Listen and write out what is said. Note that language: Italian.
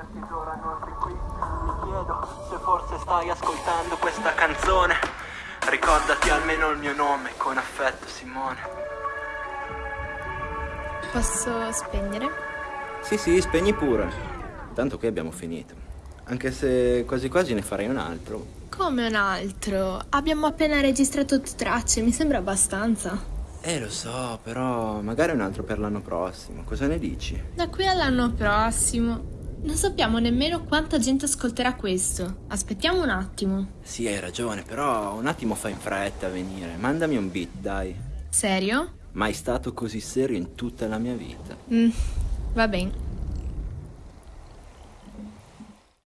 vederti ora non sei qui. Mi chiedo se forse stai ascoltando questa canzone. Ricordati almeno il mio nome, con affetto Simone. Posso spegnere? Sì, sì, spegni pure. Tanto qui abbiamo finito. Anche se quasi quasi ne farei un altro. Come un altro? Abbiamo appena registrato tracce, mi sembra abbastanza. Eh, lo so, però magari un altro per l'anno prossimo. Cosa ne dici? Da qui all'anno prossimo. Non sappiamo nemmeno quanta gente ascolterà questo. Aspettiamo un attimo. Sì, hai ragione, però un attimo fai in fretta a venire. Mandami un beat, dai. Serio? Mai stato così serio in tutta la mia vita. Mm, va bene.